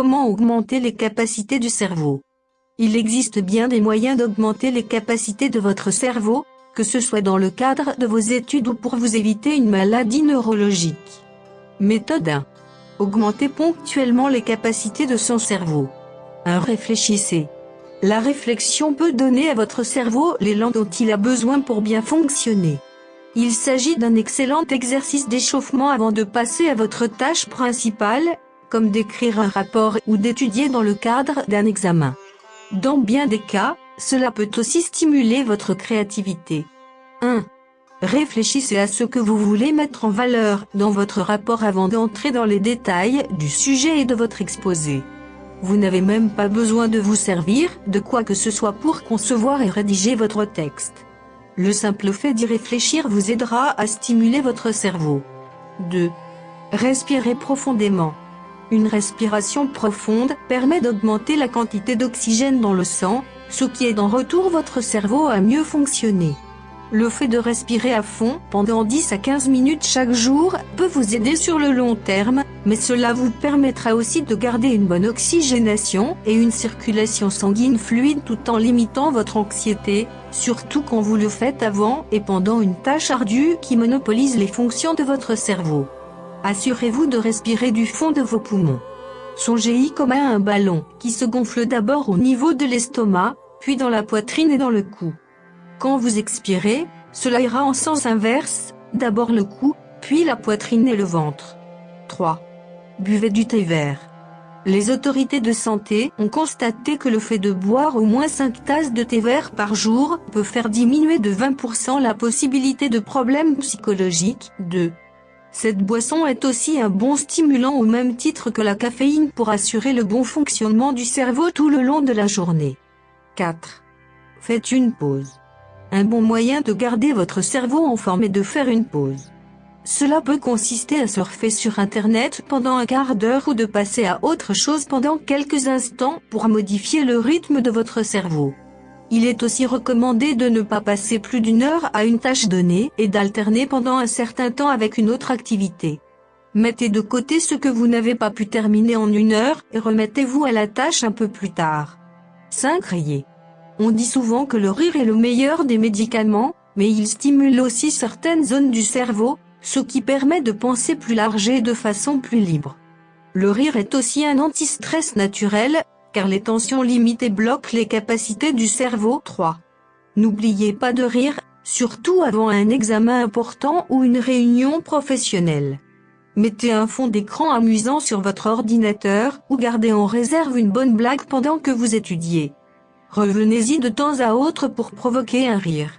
Comment augmenter les capacités du cerveau Il existe bien des moyens d'augmenter les capacités de votre cerveau, que ce soit dans le cadre de vos études ou pour vous éviter une maladie neurologique. Méthode 1. Augmentez ponctuellement les capacités de son cerveau. 1. Réfléchissez. La réflexion peut donner à votre cerveau l'élan dont il a besoin pour bien fonctionner. Il s'agit d'un excellent exercice d'échauffement avant de passer à votre tâche principale, comme d'écrire un rapport ou d'étudier dans le cadre d'un examen. Dans bien des cas, cela peut aussi stimuler votre créativité. 1. Réfléchissez à ce que vous voulez mettre en valeur dans votre rapport avant d'entrer dans les détails du sujet et de votre exposé. Vous n'avez même pas besoin de vous servir de quoi que ce soit pour concevoir et rédiger votre texte. Le simple fait d'y réfléchir vous aidera à stimuler votre cerveau. 2. Respirez profondément. Une respiration profonde permet d'augmenter la quantité d'oxygène dans le sang, ce qui aide en retour votre cerveau à mieux fonctionner. Le fait de respirer à fond pendant 10 à 15 minutes chaque jour peut vous aider sur le long terme, mais cela vous permettra aussi de garder une bonne oxygénation et une circulation sanguine fluide tout en limitant votre anxiété, surtout quand vous le faites avant et pendant une tâche ardue qui monopolise les fonctions de votre cerveau. Assurez-vous de respirer du fond de vos poumons. Songez-y comme à un ballon, qui se gonfle d'abord au niveau de l'estomac, puis dans la poitrine et dans le cou. Quand vous expirez, cela ira en sens inverse, d'abord le cou, puis la poitrine et le ventre. 3. Buvez du thé vert. Les autorités de santé ont constaté que le fait de boire au moins 5 tasses de thé vert par jour peut faire diminuer de 20% la possibilité de problèmes psychologiques. 2. Cette boisson est aussi un bon stimulant au même titre que la caféine pour assurer le bon fonctionnement du cerveau tout le long de la journée. 4. Faites une pause. Un bon moyen de garder votre cerveau en forme est de faire une pause. Cela peut consister à surfer sur Internet pendant un quart d'heure ou de passer à autre chose pendant quelques instants pour modifier le rythme de votre cerveau. Il est aussi recommandé de ne pas passer plus d'une heure à une tâche donnée et d'alterner pendant un certain temps avec une autre activité. Mettez de côté ce que vous n'avez pas pu terminer en une heure et remettez-vous à la tâche un peu plus tard. 5. Riez. On dit souvent que le rire est le meilleur des médicaments, mais il stimule aussi certaines zones du cerveau, ce qui permet de penser plus large et de façon plus libre. Le rire est aussi un antistress naturel, les tensions limitent et bloquent les capacités du cerveau. 3. N'oubliez pas de rire, surtout avant un examen important ou une réunion professionnelle. Mettez un fond d'écran amusant sur votre ordinateur ou gardez en réserve une bonne blague pendant que vous étudiez. Revenez-y de temps à autre pour provoquer un rire.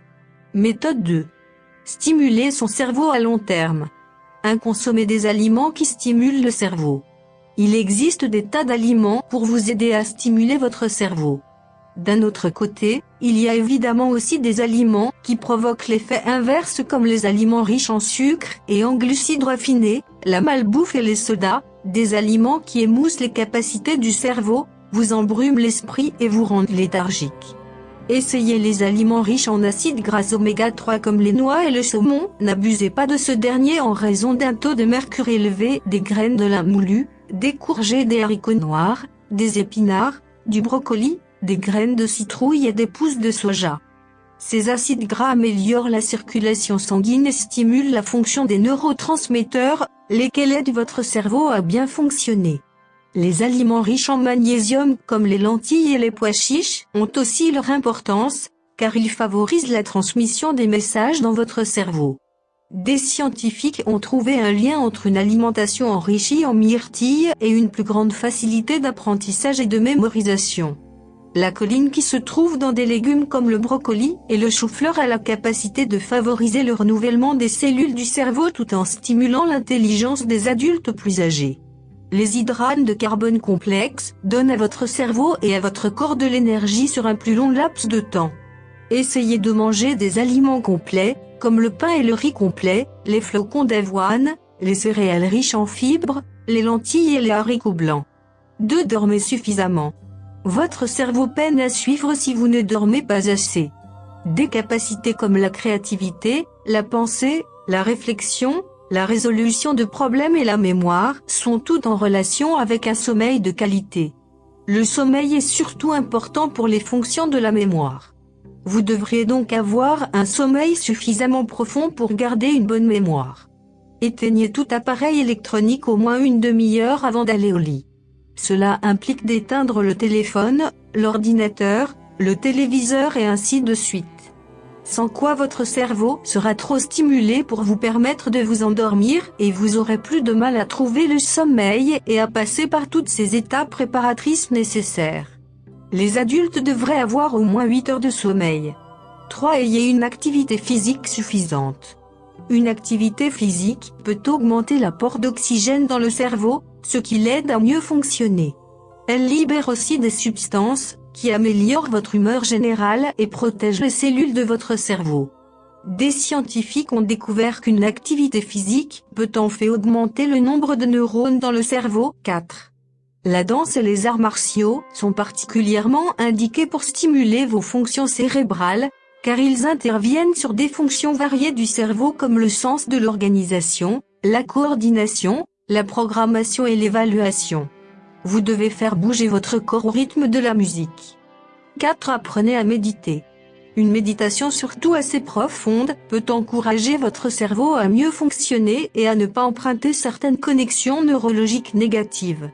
Méthode 2. Stimuler son cerveau à long terme. 1. Consommer des aliments qui stimulent le cerveau. Il existe des tas d'aliments pour vous aider à stimuler votre cerveau. D'un autre côté, il y a évidemment aussi des aliments qui provoquent l'effet inverse comme les aliments riches en sucre et en glucides raffinés, la malbouffe et les sodas, des aliments qui émoussent les capacités du cerveau, vous embrument l'esprit et vous rendent léthargique. Essayez les aliments riches en acides gras oméga 3 comme les noix et le saumon, n'abusez pas de ce dernier en raison d'un taux de mercure élevé, des graines de lin moulu, des courgettes des haricots noirs, des épinards, du brocoli, des graines de citrouille et des pousses de soja. Ces acides gras améliorent la circulation sanguine et stimulent la fonction des neurotransmetteurs, lesquels aident votre cerveau à bien fonctionner. Les aliments riches en magnésium comme les lentilles et les pois chiches ont aussi leur importance, car ils favorisent la transmission des messages dans votre cerveau. Des scientifiques ont trouvé un lien entre une alimentation enrichie en myrtilles et une plus grande facilité d'apprentissage et de mémorisation. La colline qui se trouve dans des légumes comme le brocoli et le chou-fleur a la capacité de favoriser le renouvellement des cellules du cerveau tout en stimulant l'intelligence des adultes plus âgés. Les hydrates de carbone complexes donnent à votre cerveau et à votre corps de l'énergie sur un plus long laps de temps. Essayez de manger des aliments complets, comme le pain et le riz complet, les flocons d'avoine, les céréales riches en fibres, les lentilles et les haricots blancs. 2. Dormez suffisamment. Votre cerveau peine à suivre si vous ne dormez pas assez. Des capacités comme la créativité, la pensée, la réflexion, La résolution de problèmes et la mémoire sont toutes en relation avec un sommeil de qualité. Le sommeil est surtout important pour les fonctions de la mémoire. Vous devriez donc avoir un sommeil suffisamment profond pour garder une bonne mémoire. Éteignez tout appareil électronique au moins une demi-heure avant d'aller au lit. Cela implique d'éteindre le téléphone, l'ordinateur, le téléviseur et ainsi de suite. Sans quoi votre cerveau sera trop stimulé pour vous permettre de vous endormir et vous aurez plus de mal à trouver le sommeil et à passer par toutes ces étapes préparatrices nécessaires. Les adultes devraient avoir au moins 8 heures de sommeil. 3. Ayez une activité physique suffisante. Une activité physique peut augmenter l'apport d'oxygène dans le cerveau, ce qui l'aide à mieux fonctionner. Elle libère aussi des substances, qui améliorent votre humeur générale et protègent les cellules de votre cerveau. Des scientifiques ont découvert qu'une activité physique peut en fait augmenter le nombre de neurones dans le cerveau. 4. La danse et les arts martiaux sont particulièrement indiqués pour stimuler vos fonctions cérébrales, car ils interviennent sur des fonctions variées du cerveau comme le sens de l'organisation, la coordination, la programmation et l'évaluation. Vous devez faire bouger votre corps au rythme de la musique. 4. Apprenez à méditer. Une méditation surtout assez profonde peut encourager votre cerveau à mieux fonctionner et à ne pas emprunter certaines connexions neurologiques négatives.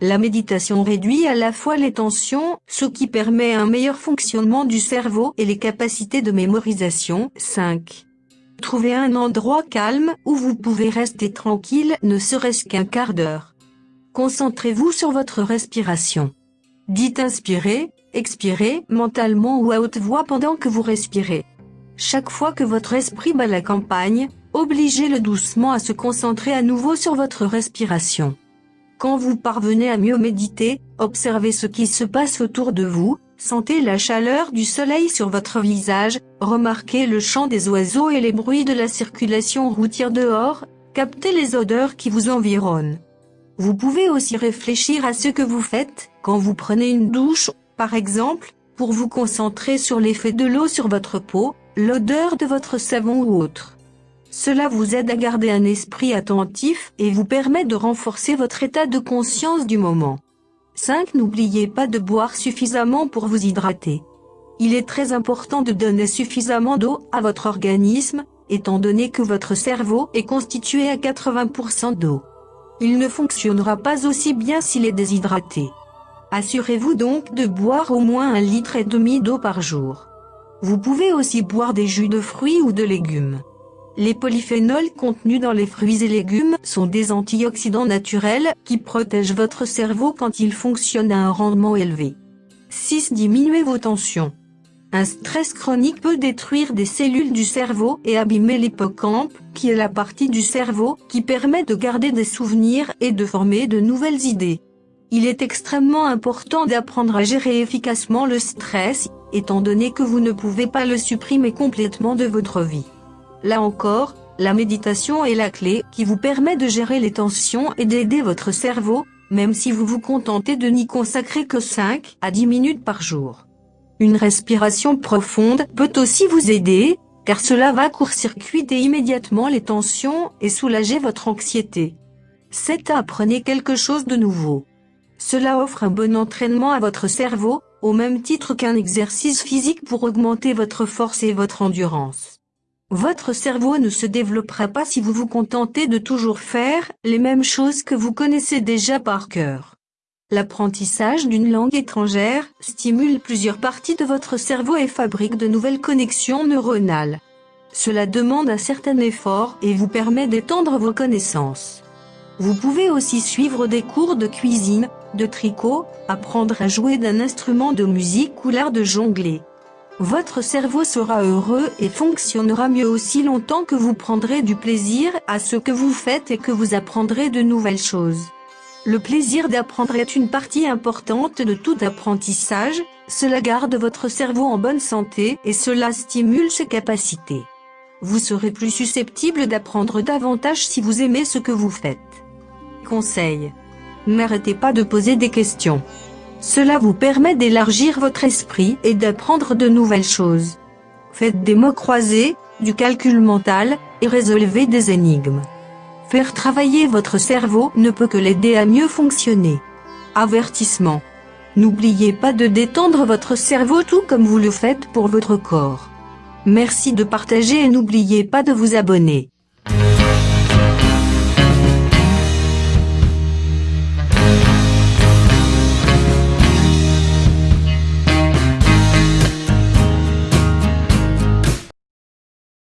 La méditation réduit à la fois les tensions, ce qui permet un meilleur fonctionnement du cerveau et les capacités de mémorisation. 5. Trouvez un endroit calme où vous pouvez rester tranquille ne serait-ce qu'un quart d'heure. Concentrez-vous sur votre respiration. Dites inspirez, expirez mentalement ou à haute voix pendant que vous respirez. Chaque fois que votre esprit bat la campagne, obligez-le doucement à se concentrer à nouveau sur votre respiration. Quand vous parvenez à mieux méditer, observez ce qui se passe autour de vous, sentez la chaleur du soleil sur votre visage, remarquez le chant des oiseaux et les bruits de la circulation routière dehors, captez les odeurs qui vous environnent. Vous pouvez aussi réfléchir à ce que vous faites, quand vous prenez une douche, par exemple, pour vous concentrer sur l'effet de l'eau sur votre peau, l'odeur de votre savon ou autre. Cela vous aide à garder un esprit attentif et vous permet de renforcer votre état de conscience du moment. 5. N'oubliez pas de boire suffisamment pour vous hydrater. Il est très important de donner suffisamment d'eau à votre organisme, étant donné que votre cerveau est constitué à 80% d'eau. Il ne fonctionnera pas aussi bien s'il est déshydraté. Assurez-vous donc de boire au moins un litre et demi d'eau par jour. Vous pouvez aussi boire des jus de fruits ou de légumes. Les polyphénols contenus dans les fruits et légumes sont des antioxydants naturels qui protègent votre cerveau quand il fonctionne à un rendement élevé. 6. Diminuez vos tensions. Un stress chronique peut détruire des cellules du cerveau et abîmer l'hippocampe, qui est la partie du cerveau qui permet de garder des souvenirs et de former de nouvelles idées. Il est extrêmement important d'apprendre à gérer efficacement le stress, étant donné que vous ne pouvez pas le supprimer complètement de votre vie. Là encore, la méditation est la clé qui vous permet de gérer les tensions et d'aider votre cerveau, même si vous vous contentez de n'y consacrer que 5 à 10 minutes par jour. Une respiration profonde peut aussi vous aider, car cela va court-circuiter immédiatement les tensions et soulager votre anxiété. 7. Apprenez quelque chose de nouveau. Cela offre un bon entraînement à votre cerveau, au même titre qu'un exercice physique pour augmenter votre force et votre endurance. Votre cerveau ne se développera pas si vous vous contentez de toujours faire les mêmes choses que vous connaissez déjà par cœur. L'apprentissage d'une langue étrangère stimule plusieurs parties de votre cerveau et fabrique de nouvelles connexions neuronales. Cela demande un certain effort et vous permet d'étendre vos connaissances. Vous pouvez aussi suivre des cours de cuisine, de tricot, apprendre à jouer d'un instrument de musique ou l'art de jongler. Votre cerveau sera heureux et fonctionnera mieux aussi longtemps que vous prendrez du plaisir à ce que vous faites et que vous apprendrez de nouvelles choses. Le plaisir d'apprendre est une partie importante de tout apprentissage, cela garde votre cerveau en bonne santé et cela stimule ses capacités. Vous serez plus susceptible d'apprendre davantage si vous aimez ce que vous faites. Conseil. N'arrêtez pas de poser des questions. Cela vous permet d'élargir votre esprit et d'apprendre de nouvelles choses. Faites des mots croisés, du calcul mental, et résolvez des énigmes. Faire travailler votre cerveau ne peut que l'aider à mieux fonctionner. Avertissement. N'oubliez pas de détendre votre cerveau tout comme vous le faites pour votre corps. Merci de partager et n'oubliez pas de vous abonner.